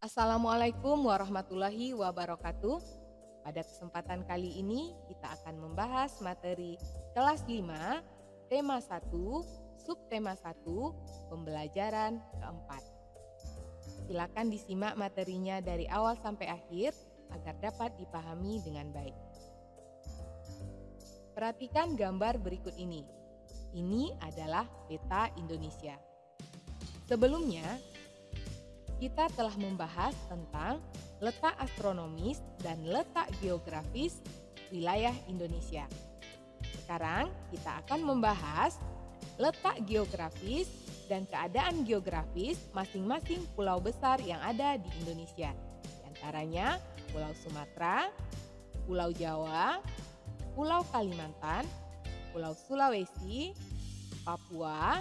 Assalamualaikum warahmatullahi wabarakatuh. Pada kesempatan kali ini kita akan membahas materi kelas 5, tema 1, subtema 1, pembelajaran keempat. Silakan disimak materinya dari awal sampai akhir agar dapat dipahami dengan baik. Perhatikan gambar berikut ini. Ini adalah peta Indonesia. Sebelumnya, kita telah membahas tentang letak astronomis dan letak geografis wilayah Indonesia. Sekarang kita akan membahas letak geografis dan keadaan geografis masing-masing pulau besar yang ada di Indonesia. Di antaranya Pulau Sumatera, Pulau Jawa, Pulau Kalimantan, Pulau Sulawesi, Papua,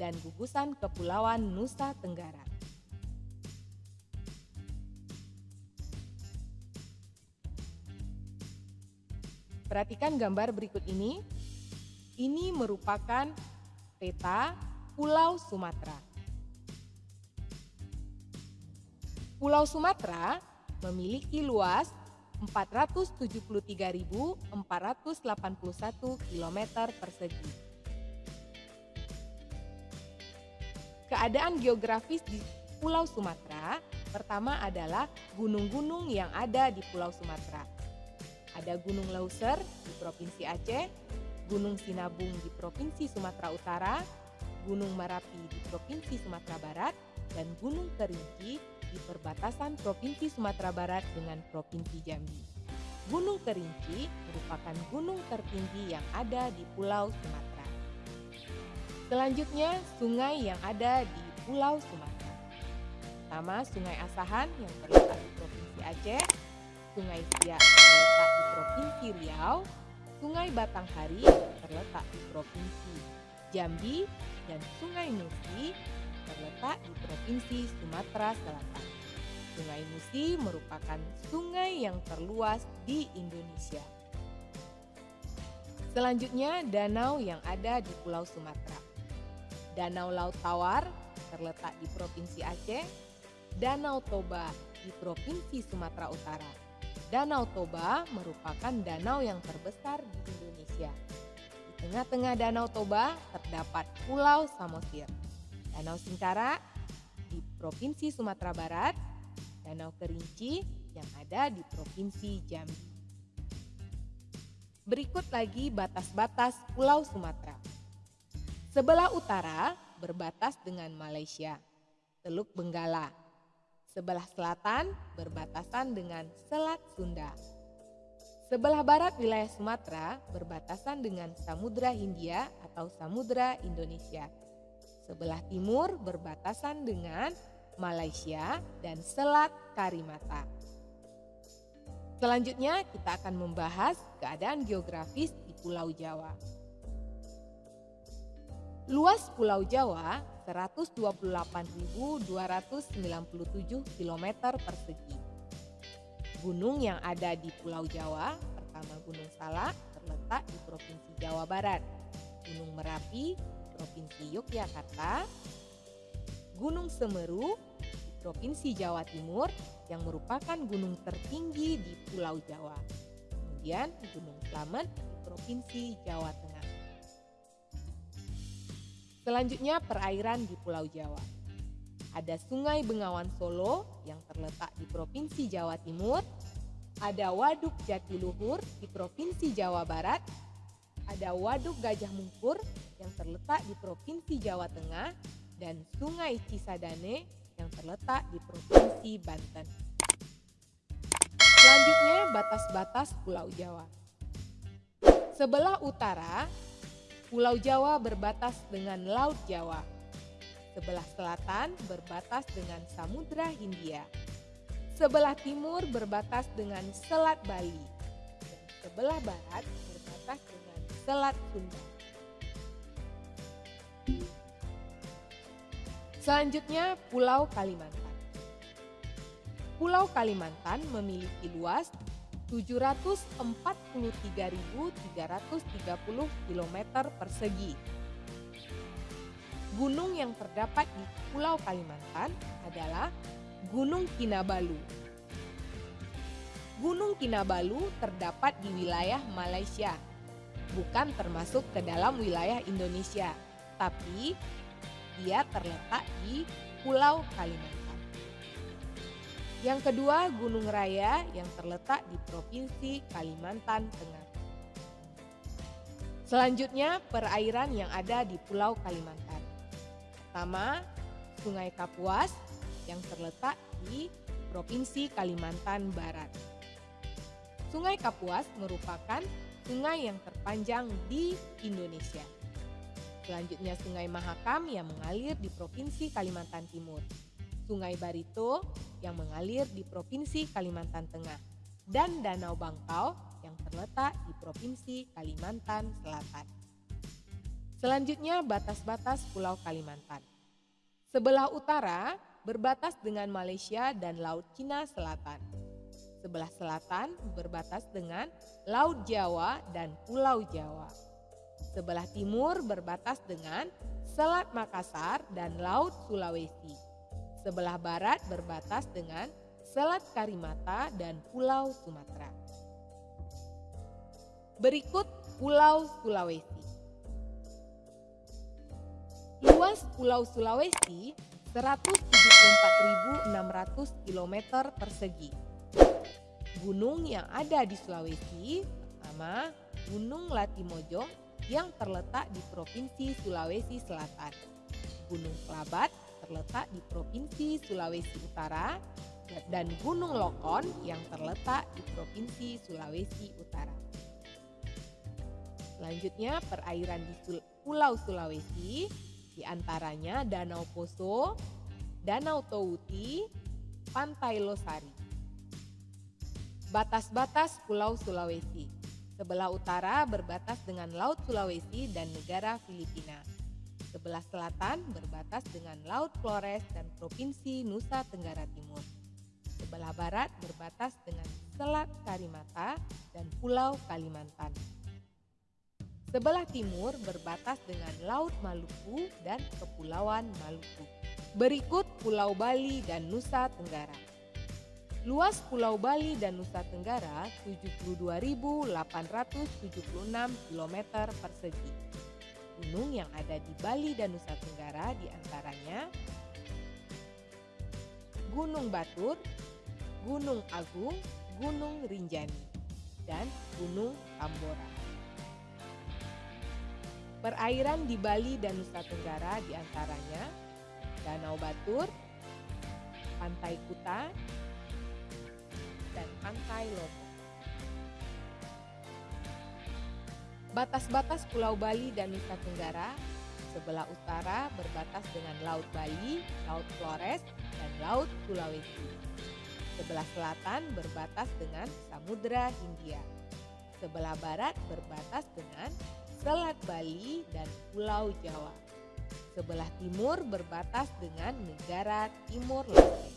dan gugusan Kepulauan Nusa Tenggara. Perhatikan gambar berikut ini. Ini merupakan peta Pulau Sumatera. Pulau Sumatera memiliki luas 473.481 km persegi. Keadaan geografis di Pulau Sumatera pertama adalah gunung-gunung yang ada di Pulau Sumatera. Ada Gunung Lauser di Provinsi Aceh, Gunung Sinabung di Provinsi Sumatera Utara, Gunung Merapi di Provinsi Sumatera Barat, dan Gunung Kerinci di perbatasan Provinsi Sumatera Barat dengan Provinsi Jambi. Gunung Kerinci merupakan gunung tertinggi yang ada di Pulau Sumatera. Selanjutnya, sungai yang ada di Pulau Sumatera. Pertama, Sungai Asahan yang terletak di Provinsi Aceh, Sungai Siak Provinsi Riau, Sungai Batanghari terletak di Provinsi Jambi, dan Sungai Musi terletak di Provinsi Sumatera Selatan. Sungai Musi merupakan sungai yang terluas di Indonesia. Selanjutnya, danau yang ada di Pulau Sumatera. Danau Laut Tawar terletak di Provinsi Aceh, Danau Toba di Provinsi Sumatera Utara. Danau Toba merupakan danau yang terbesar di Indonesia. Di tengah-tengah Danau Toba terdapat Pulau Samosir. Danau Singkara di Provinsi Sumatera Barat, Danau Kerinci yang ada di Provinsi Jambi. Berikut lagi batas-batas Pulau Sumatera. Sebelah utara berbatas dengan Malaysia, Teluk Benggala. Sebelah selatan berbatasan dengan Selat Sunda. Sebelah barat wilayah Sumatera berbatasan dengan Samudra Hindia atau Samudra Indonesia. Sebelah timur berbatasan dengan Malaysia dan Selat Karimata. Selanjutnya kita akan membahas keadaan geografis di Pulau Jawa. Luas Pulau Jawa 128.297 km persegi. Gunung yang ada di Pulau Jawa, pertama Gunung Salak terletak di Provinsi Jawa Barat, Gunung Merapi, Provinsi Yogyakarta, Gunung Semeru, Provinsi Jawa Timur yang merupakan gunung tertinggi di Pulau Jawa. Kemudian Gunung Slamet di Provinsi Jawa Tengah. Selanjutnya perairan di Pulau Jawa. Ada Sungai Bengawan Solo yang terletak di Provinsi Jawa Timur, ada Waduk Jatiluhur di Provinsi Jawa Barat, ada Waduk Gajah Mungkur yang terletak di Provinsi Jawa Tengah, dan Sungai Cisadane yang terletak di Provinsi Banten. Selanjutnya batas-batas Pulau Jawa. Sebelah utara, Pulau Jawa berbatas dengan Laut Jawa. Sebelah selatan berbatas dengan Samudra Hindia. Sebelah timur berbatas dengan Selat Bali. Dan sebelah barat berbatas dengan Selat Sunda. Selanjutnya Pulau Kalimantan. Pulau Kalimantan memiliki luas 743.330 km persegi. Gunung yang terdapat di Pulau Kalimantan adalah Gunung Kinabalu. Gunung Kinabalu terdapat di wilayah Malaysia, bukan termasuk ke dalam wilayah Indonesia, tapi dia terletak di Pulau Kalimantan. Yang kedua, Gunung Raya yang terletak di Provinsi Kalimantan Tengah. Selanjutnya, perairan yang ada di Pulau Kalimantan. Pertama, Sungai Kapuas yang terletak di Provinsi Kalimantan Barat. Sungai Kapuas merupakan sungai yang terpanjang di Indonesia. Selanjutnya Sungai Mahakam yang mengalir di Provinsi Kalimantan Timur. Sungai Barito yang mengalir di Provinsi Kalimantan Tengah. Dan Danau Bangkau yang terletak di Provinsi Kalimantan Selatan. Selanjutnya batas-batas Pulau Kalimantan. Sebelah utara berbatas dengan Malaysia dan Laut Cina Selatan. Sebelah selatan berbatas dengan Laut Jawa dan Pulau Jawa. Sebelah timur berbatas dengan Selat Makassar dan Laut Sulawesi. Sebelah barat berbatas dengan Selat Karimata dan Pulau Sumatera. Berikut Pulau Sulawesi. Luas Pulau Sulawesi 174.600 km persegi. Gunung yang ada di Sulawesi pertama Gunung Latimojo yang terletak di Provinsi Sulawesi Selatan. Gunung Kelabat terletak di Provinsi Sulawesi Utara dan Gunung Lokon yang terletak di Provinsi Sulawesi Utara. Selanjutnya perairan di Pulau Sulawesi di antaranya Danau Poso, Danau Touti, Pantai Losari. Batas-batas Pulau Sulawesi. Sebelah utara berbatas dengan Laut Sulawesi dan negara Filipina. Sebelah selatan berbatas dengan Laut Flores dan Provinsi Nusa Tenggara Timur. Sebelah barat berbatas dengan Selat Karimata dan Pulau Kalimantan. Sebelah timur berbatas dengan Laut Maluku dan Kepulauan Maluku. Berikut Pulau Bali dan Nusa Tenggara. Luas Pulau Bali dan Nusa Tenggara 72.876 km persegi. Gunung yang ada di Bali dan Nusa Tenggara di antaranya Gunung Batur, Gunung Agung, Gunung Rinjani, dan Gunung Tambora. Perairan di Bali dan Nusa Tenggara di antaranya Danau Batur, Pantai Kuta, dan Pantai Lombok. Batas-batas Pulau Bali dan Nusa Tenggara sebelah utara berbatas dengan Laut Bali, Laut Flores, dan Laut Sulawesi. Sebelah selatan berbatas dengan Samudra Hindia. Sebelah barat berbatas dengan Selat Bali dan Pulau Jawa. Sebelah timur berbatas dengan negara Timur Leste.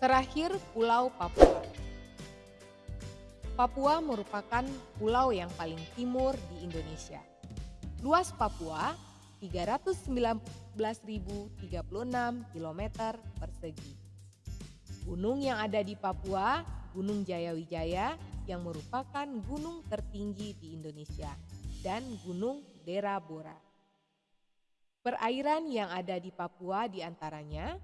Terakhir Pulau Papua. Papua merupakan pulau yang paling timur di Indonesia. Luas Papua 319.036 km persegi. Gunung yang ada di Papua, Gunung Jayawijaya yang merupakan gunung tertinggi di Indonesia dan Gunung Dera Bora. Perairan yang ada di Papua di antaranya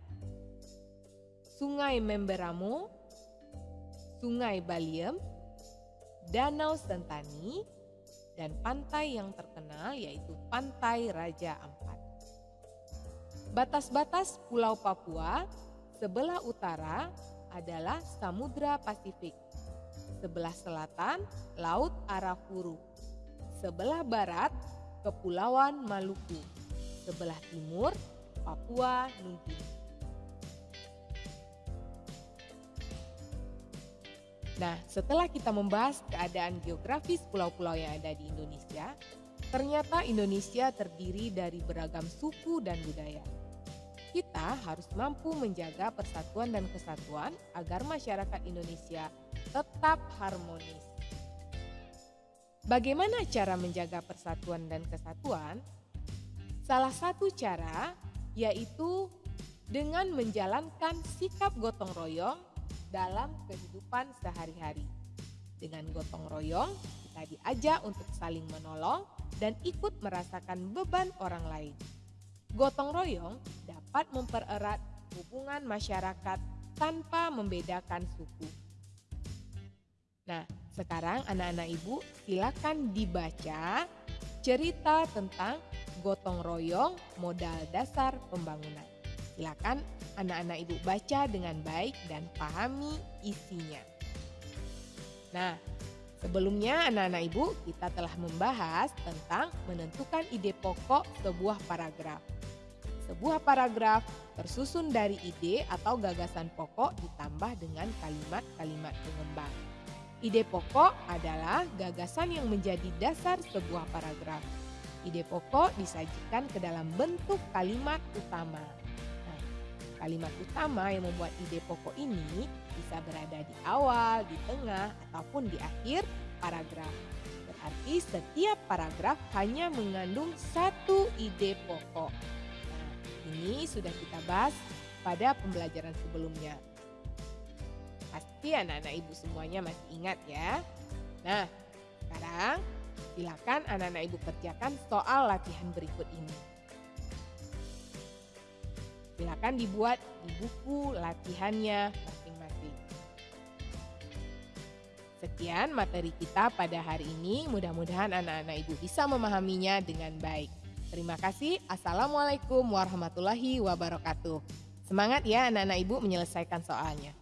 Sungai Memberamo, Sungai Baliem, Danau Sentani, dan pantai yang terkenal yaitu Pantai Raja Ampat. Batas-batas Pulau Papua sebelah utara adalah Samudra Pasifik Sebelah selatan, Laut Arafuru. Sebelah barat, Kepulauan Maluku. Sebelah timur, Papua Nugini. Nah, setelah kita membahas keadaan geografis pulau-pulau yang ada di Indonesia, ternyata Indonesia terdiri dari beragam suku dan budaya. Kita harus mampu menjaga persatuan dan kesatuan agar masyarakat Indonesia tetap harmonis. Bagaimana cara menjaga persatuan dan kesatuan? Salah satu cara yaitu dengan menjalankan sikap gotong royong dalam kehidupan sehari-hari. Dengan gotong royong, kita diajak untuk saling menolong dan ikut merasakan beban orang lain. Gotong royong dapat mempererat hubungan masyarakat tanpa membedakan suku. Nah, sekarang anak-anak ibu silakan dibaca cerita tentang gotong royong modal dasar pembangunan. Silakan anak-anak ibu baca dengan baik dan pahami isinya. Nah, sebelumnya anak-anak ibu kita telah membahas tentang menentukan ide pokok sebuah paragraf. Sebuah paragraf tersusun dari ide atau gagasan pokok ditambah dengan kalimat-kalimat pengembang. Ide pokok adalah gagasan yang menjadi dasar sebuah paragraf. Ide pokok disajikan ke dalam bentuk kalimat utama. Kalimat utama yang membuat ide pokok ini bisa berada di awal, di tengah, ataupun di akhir paragraf. Berarti setiap paragraf hanya mengandung satu ide pokok. Nah, ini sudah kita bahas pada pembelajaran sebelumnya. Pasti anak-anak ibu semuanya masih ingat ya. Nah, sekarang Silakan anak-anak ibu kerjakan soal latihan berikut ini. Silakan dibuat di buku latihannya masing-masing. Sekian materi kita pada hari ini. Mudah-mudahan anak-anak ibu bisa memahaminya dengan baik. Terima kasih. Assalamualaikum warahmatullahi wabarakatuh. Semangat ya anak-anak ibu menyelesaikan soalnya.